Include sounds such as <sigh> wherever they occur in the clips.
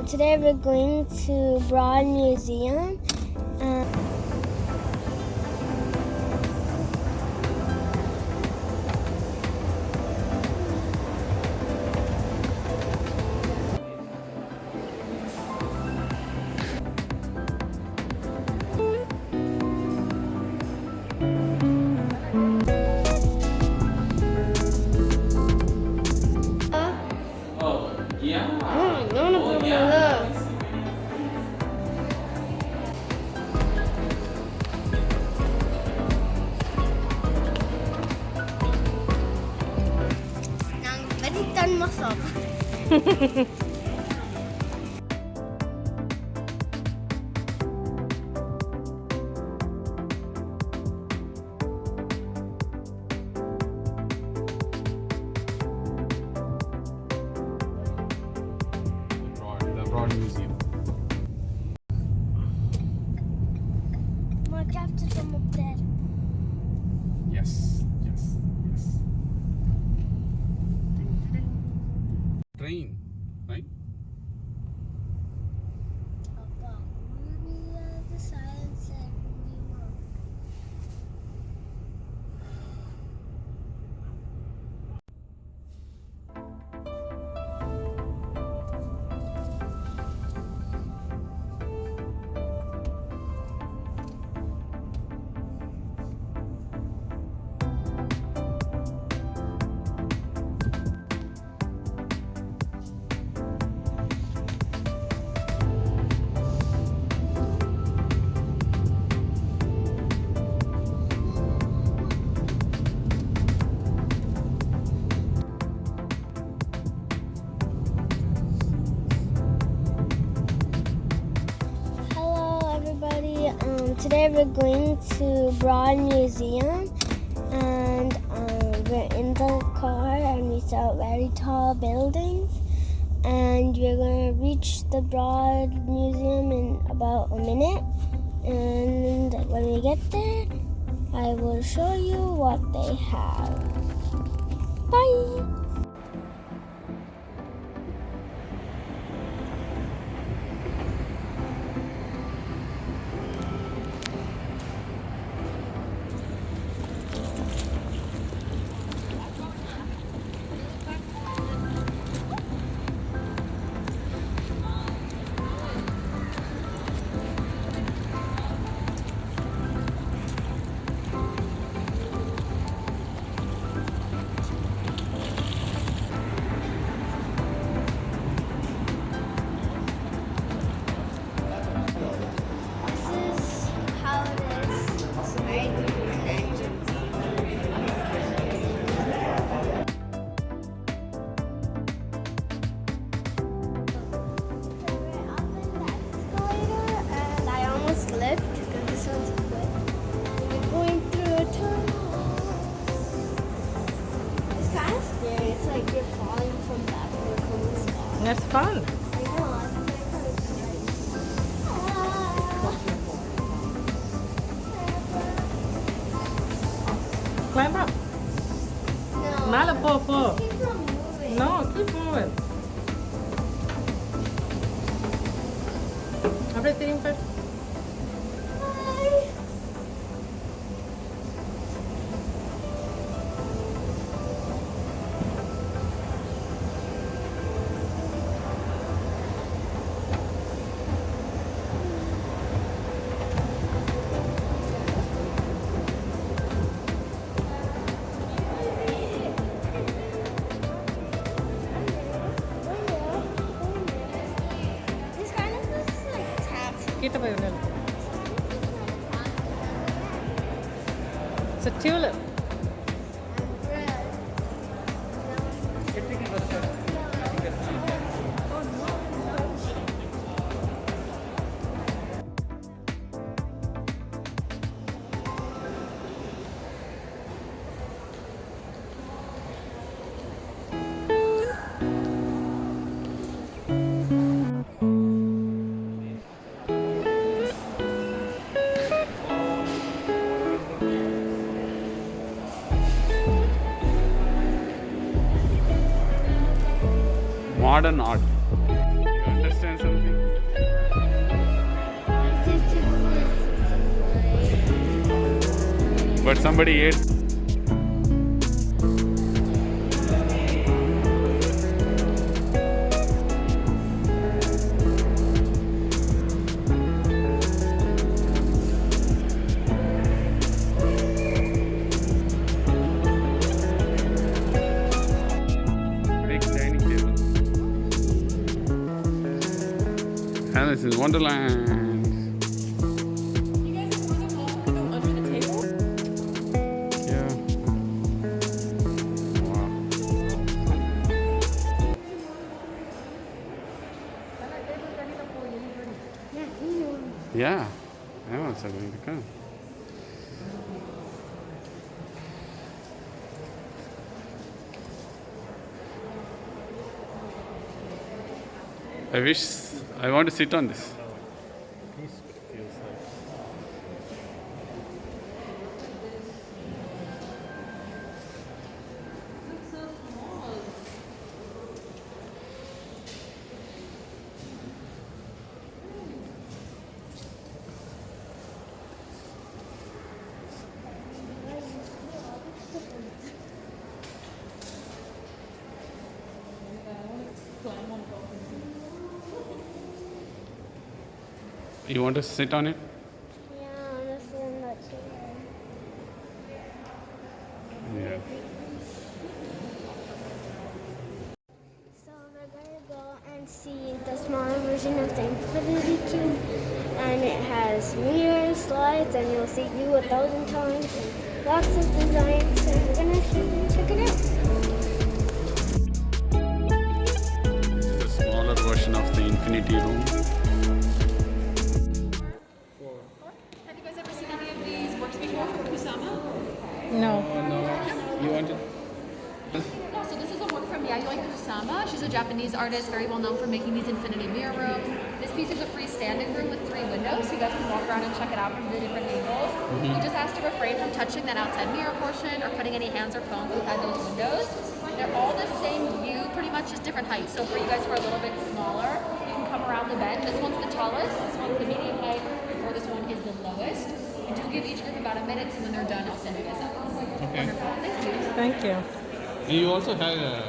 Um, today we're going to Broad Museum. Um, we're going to Broad Museum, and um, we're in the car, and we saw very tall buildings, and we're gonna reach the Broad Museum in about a minute. And when we get there, I will show you what they have. Bye. Fun. It's a tulip. modern art. You understand something? But somebody ate Alice in Wonderland. Want? Yeah. Yeah. I was going to come. I wish I want to sit on this. You want to sit on it? Yeah, honestly, I'm not sure. Yeah. So we're gonna go and see the smaller version of the Infinity Cube, and it has mirrors, slides, and you'll see you a thousand times, and lots of designs. So we're gonna sit and check it out. The smaller version of the infinity room. Artist, very well known for making these infinity mirror rooms. This piece is a freestanding room with three windows, so you guys can walk around and check it out from the different angles. Mm-hmm. We just asked to refrain from touching that outside mirror portion or putting any hands or phones inside those windows. They're all the same view, pretty much just different heights. So for you guys who are a little bit smaller, you can come around the bend. This one's the tallest, this one's the medium height, or this one is the lowest. I do give each group about a minute, so when they're done, I'll send you guys up. Okay. Wonderful. Thank you. Thank you. You also have a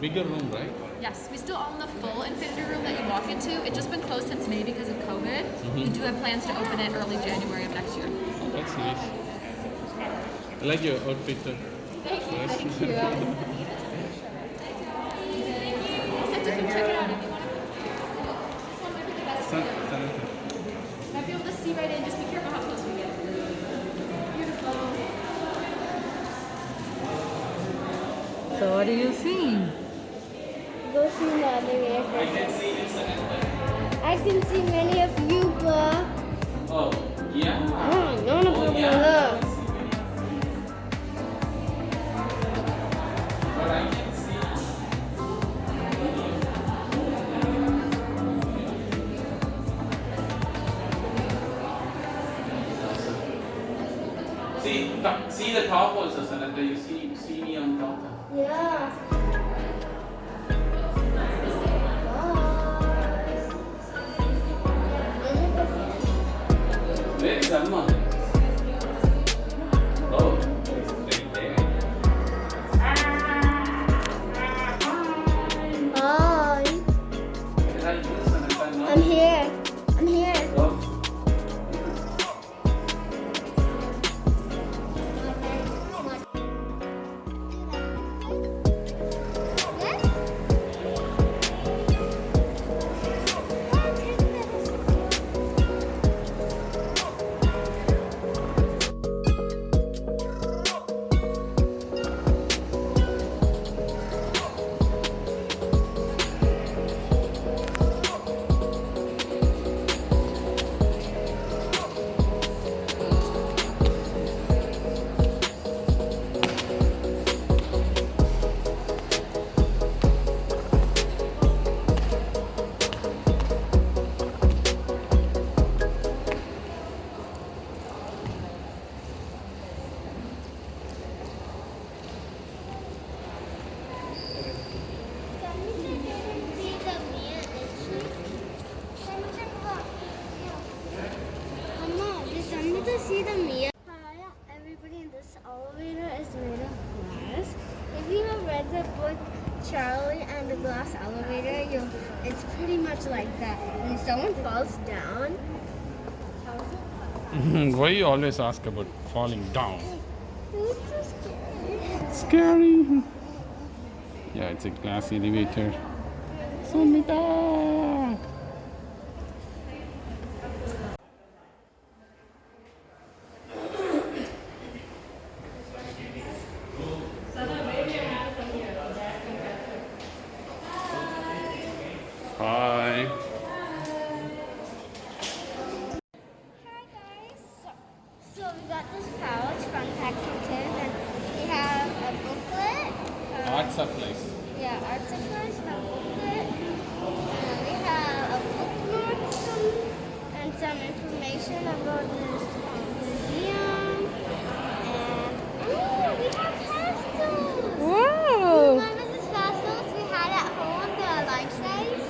bigger room, right? Yes, we still own the full Infinity Room that you walk into. It's just been closed since May because of COVID. Mm-hmm. We do have plans to open it early January of next year. Oh, that's nice. I like your outfit. Thank you. Yes. Thank you. <laughs> I'll send you come it you want to. This one might be the best. Sun- sun- Might be able to see right in. Just be careful how close we get. Beautiful. So what do you think? Go see the other way. I can see many of you, but Oh, yeah. oh, none of oh, them look. But I can see. See the top also, Sananda. You see, falls down, <laughs> Why you always ask about falling down? it's so scary. Scary. Yeah, it's a glass elevator. Samita. Hi. Hi guys. So, so we got this pouch from Paxton Kids and we have a booklet. uh, Art supplies. Yeah, art supplies, a booklet. And we have a bookmark some, and some information about this um, museum. And oh, we have pastels. Wow, Remember these pastels we had at home, the life size?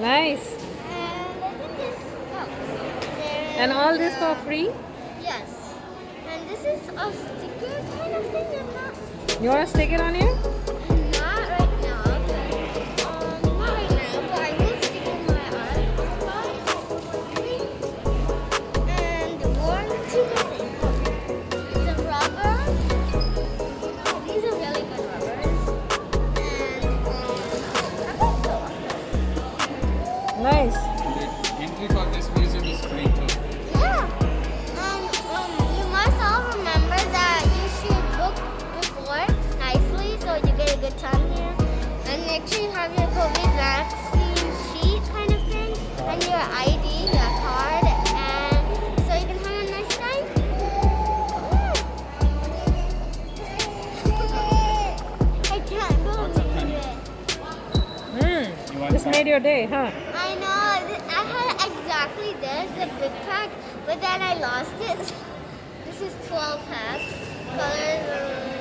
nice. And look at this. Oh, And all this for free? Yes. And this is a sticker kind of thing. I'm not, You want to stick it on here? And make sure you have your COVID vaccine sheet kind of thing and your ID, your card, and so you can have a nice time. I can't believe it. Mm. This made your day, huh? I know. I had exactly this, the big pack, but then I lost it. <laughs> This is 12 packs. Colors,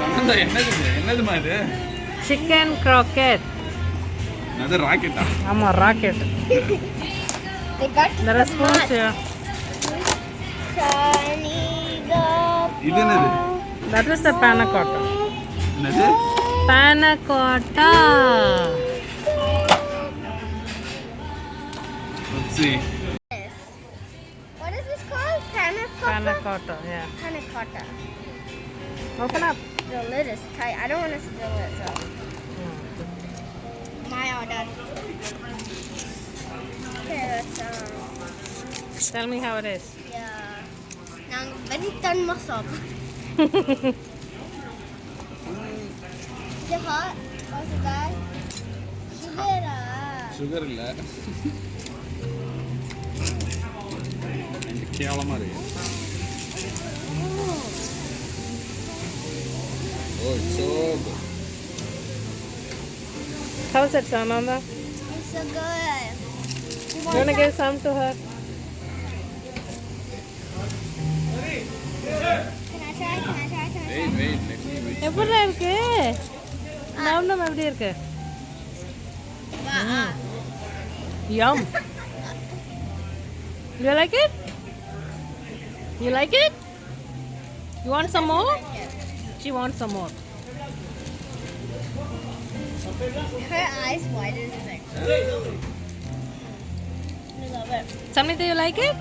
Samantha என்னது இது? என்னதுமா இது chicken croquette. அது ராக்கெட்டா ஆமா rocket They got There are spoons here. Sunny the இது என்னது That was the panna cotta. என்னது Panna cotta. Let's see. What is this called? Panacotta, yeah. Panacotta. Open up. The lid is tight. I don't want to spill it, so. Mm. My all um... Tell me how it is. Yeah. Now I'm very thin muscle. is it hot? What's it guy? Sugar. Sugar ಇಲ್ಲ ಕೇವಲ ಮಾಡಿ கேவலமா இருக்கு ஓ so good How's it, Sananda? It's so good. You want to give some to her? Can I try? Can I try? Can I try? wait wait let me wait எப்படி இருக்கு நம் நம் எப்படி இருக்கு Uh-uh. Yum. You like it? You like it? You want some more? She wants some more. Her eyes wide as like. I love it. Samnita, you like it?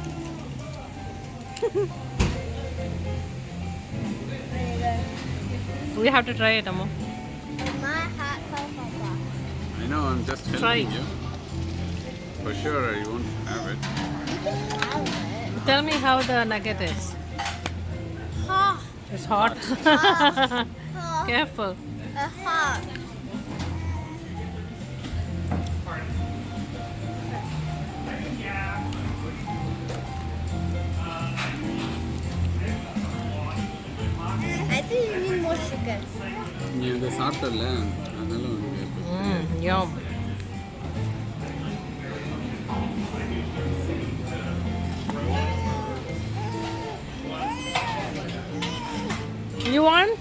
We have to try it, Ammo. My hot papa. I know I'm just helping Try. you for sure you won't have it Tell me how the nugget is. It's hot. hot. <laughs> Careful. It's hot. I think you need more sugar. Yeah, the salt, அதனால Hmm. Yum. And be